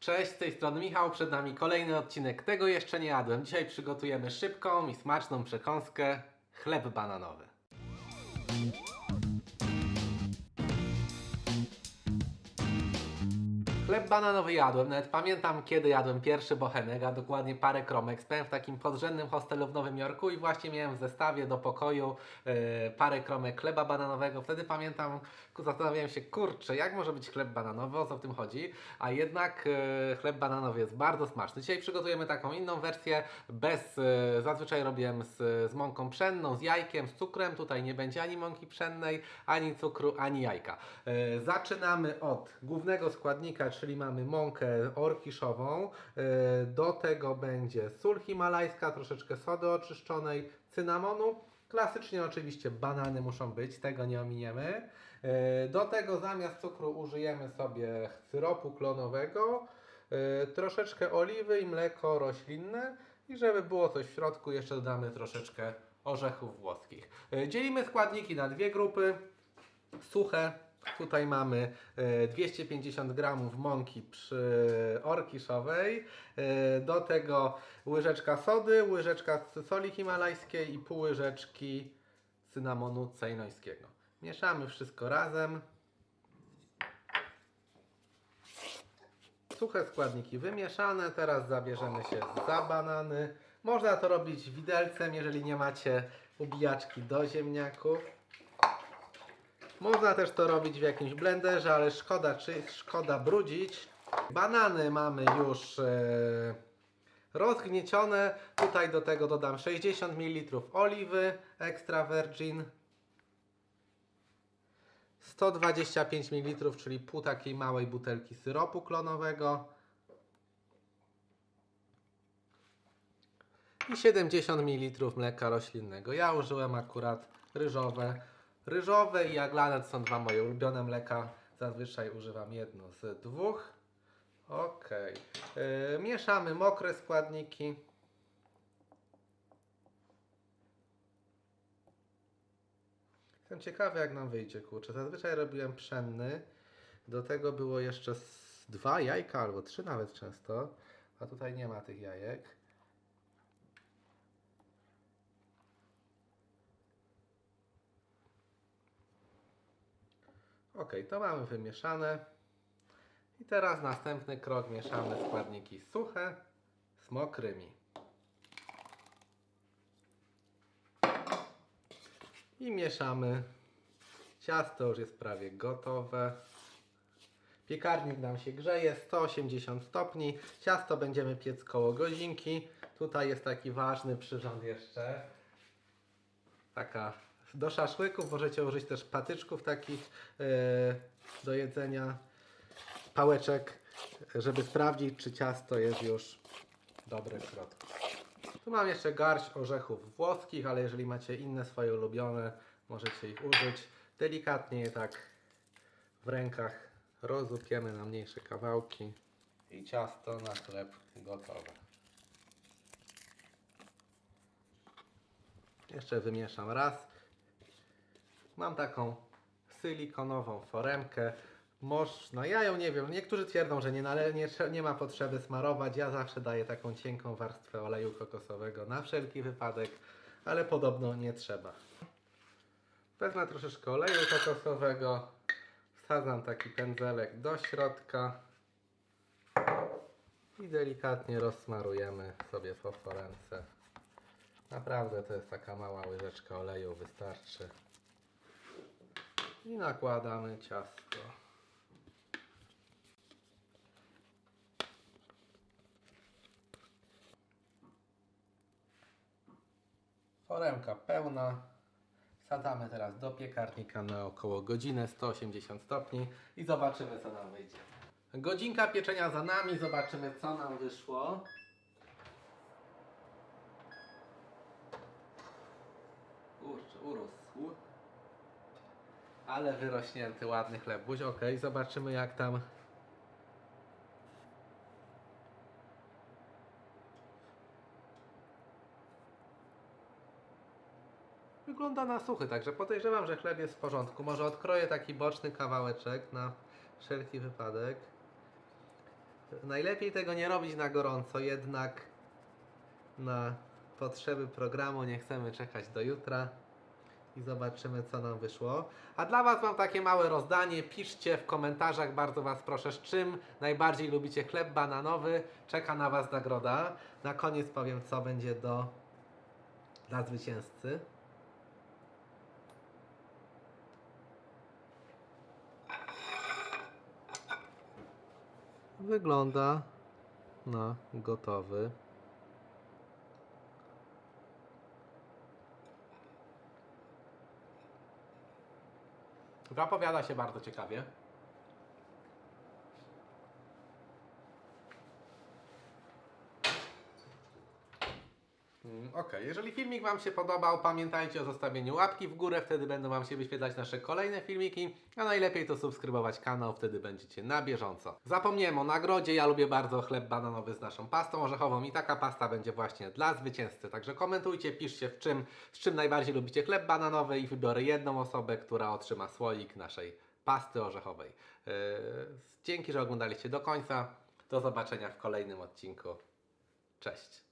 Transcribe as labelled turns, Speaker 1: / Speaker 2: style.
Speaker 1: Cześć, z tej strony Michał, przed nami kolejny odcinek Tego jeszcze nie jadłem. Dzisiaj przygotujemy szybką i smaczną przekąskę chleb bananowy. Chleb bananowy jadłem, nawet pamiętam kiedy jadłem pierwszy bochenek, a dokładnie parę kromek. Spałem w takim podrzędnym hostelu w Nowym Jorku i właśnie miałem w zestawie do pokoju e, parę kromek chleba bananowego. Wtedy pamiętam, zastanawiałem się, kurczę, jak może być chleb bananowy, o co w tym chodzi, a jednak e, chleb bananowy jest bardzo smaczny. Dzisiaj przygotujemy taką inną wersję, bez, e, zazwyczaj robiłem z, z mąką pszenną, z jajkiem, z cukrem, tutaj nie będzie ani mąki pszennej, ani cukru, ani jajka. E, zaczynamy od głównego składnika, czyli mamy mąkę orkiszową, e, do tego będzie sól himalajska, troszeczkę sody oczyszczonej, cynamonu, Klasycznie oczywiście banany muszą być, tego nie ominiemy. E, Do tego zamiast cukru użyjemy sobie syropu klonowego, e, troszeczkę oliwy i mleko roślinne i żeby było coś w środku jeszcze dodamy troszeczkę orzechów włoskich. Dzielimy składniki na dwie grupy. Suche. Tutaj mamy e, 250 gramów mąki przy orkiszowej. E, Do tego łyżeczka sody, łyżeczka soli himalajskiej i pół łyżeczki cynamonu cejnońskiego. Mieszamy wszystko razem. Suche składniki wymieszane. Teraz zabierzemy się za banany. Można to robić widelcem, jeżeli nie macie ubijaczki do ziemniaków. Można też to robić w jakimś blenderze, ale szkoda, czy szkoda brudzić. Banany mamy już e, rozgniecione. Tutaj do tego dodam 60 ml oliwy extra virgin. 125 ml, czyli pół takiej małej butelki syropu klonowego. I 70 ml mleka roślinnego. Ja użyłem akurat ryżowe. Ryżowe i jaglane to są dwa moje ulubione mleka. Zazwyczaj używam jedno z dwóch. Ok. Yy, mieszamy mokre składniki. Jestem ciekawy jak nam wyjdzie, kurczę. Zazwyczaj robiłem pszenny. Do tego było jeszcze dwa jajka albo trzy nawet często. A tutaj nie ma tych jajek. Ok, to mamy wymieszane. I teraz następny krok mieszamy składniki suche z mokrymi. I mieszamy. Ciasto już jest prawie gotowe. Piekarnik nam się grzeje 180 stopni. Ciasto będziemy piec koło godzinki. Tutaj jest taki ważny przyrząd jeszcze. Taka do szaszłyków możecie użyć też patyczków takich e, do jedzenia, pałeczek, żeby sprawdzić czy ciasto jest już dobre w środku. Tu mam jeszcze garść orzechów włoskich, ale jeżeli macie inne swoje ulubione, możecie ich użyć. Delikatnie je tak w rękach rozupiemy na mniejsze kawałki i ciasto na chleb gotowe. Jeszcze wymieszam raz. Mam taką silikonową foremkę. Można, ja ją nie wiem, niektórzy twierdzą, że nie, nale, nie, trze- nie ma potrzeby smarować. Ja zawsze daję taką cienką warstwę oleju kokosowego na wszelki wypadek, ale podobno nie trzeba. Wezmę troszeczkę oleju kokosowego, wsadzam taki pędzelek do środka i delikatnie rozsmarujemy sobie po foremce. Naprawdę to jest taka mała łyżeczka oleju, wystarczy. I nakładamy ciasto. Foremka pełna. Wsadzamy teraz do piekarnika na około godzinę 180 stopni i zobaczymy co nam wyjdzie. Godzinka pieczenia za nami, zobaczymy co nam wyszło. Kurczę, urósł. Ale wyrośnięty, ładny chlebuś. Ok, zobaczymy jak tam. Wygląda na suchy, także podejrzewam, że chleb jest w porządku. Może odkroję taki boczny kawałeczek na wszelki wypadek. Najlepiej tego nie robić na gorąco, jednak na potrzeby programu nie chcemy czekać do jutra i zobaczymy, co nam wyszło. A dla Was mam takie małe rozdanie. Piszcie w komentarzach, bardzo Was proszę, z czym najbardziej lubicie chleb bananowy. Czeka na Was nagroda. Na koniec powiem, co będzie do dla zwycięzcy. Wygląda na gotowy. Zapowiada się bardzo ciekawie. Mm, Okej, jeżeli filmik Wam się podobał, pamiętajcie o zostawieniu łapki w górę, wtedy będą Wam się wyświetlać nasze kolejne filmiki, a najlepiej to subskrybować kanał, wtedy będziecie na bieżąco. Zapomniałem o nagrodzie, ja lubię bardzo chleb bananowy z naszą pastą orzechową i taka pasta będzie właśnie dla zwycięzcy, także komentujcie, piszcie w czym, z czym najbardziej lubicie chleb bananowy i wybiorę jedną osobę, która otrzyma słoik naszej pasty orzechowej. Yy, dzięki, że oglądaliście do końca, do zobaczenia w kolejnym odcinku. Cześć!